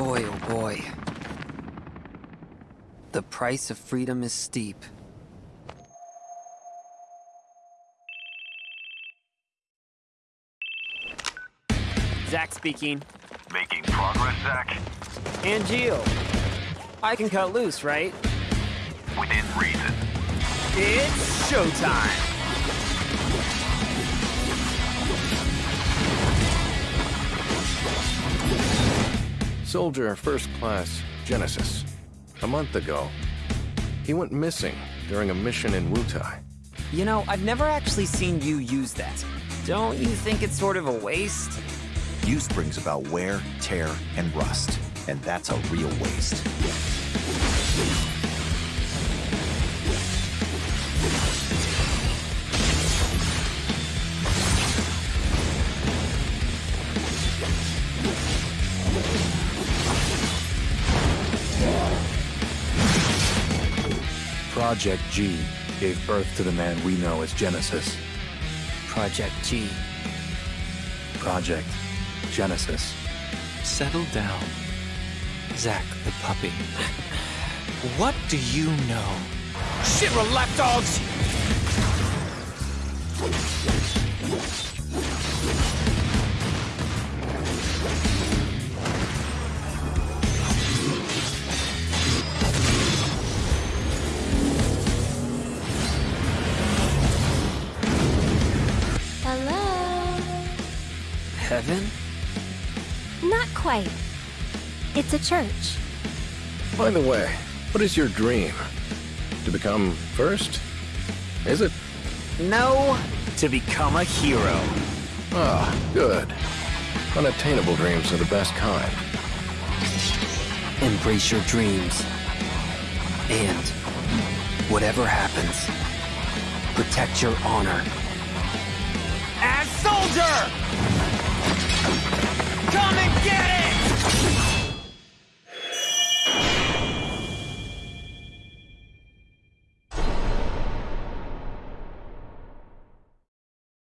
Boy, oh boy. The price of freedom is steep. Zack speaking. Making progress, Zack? Angeal. I can cut loose, right? Within reason. It's showtime! Soldier First Class Genesis. A month ago, he went missing during a mission in Wutai. You know, I've never actually seen you use that. Don't you think it's sort of a waste? Use brings about wear, tear, and rust, and that's a real waste. Project G gave birth to the man we know as Genesis. Project G. Project Genesis. Settle down. Zack the puppy. What do you know? Shit, we're lapdogs! Heaven? Not quite. It's a church. By the way, what is your dream? To become first? Is it? No, to become a hero. Ah, good. Unattainable dreams are the best kind. Embrace your dreams. And, whatever happens, protect your honor. Come and get it!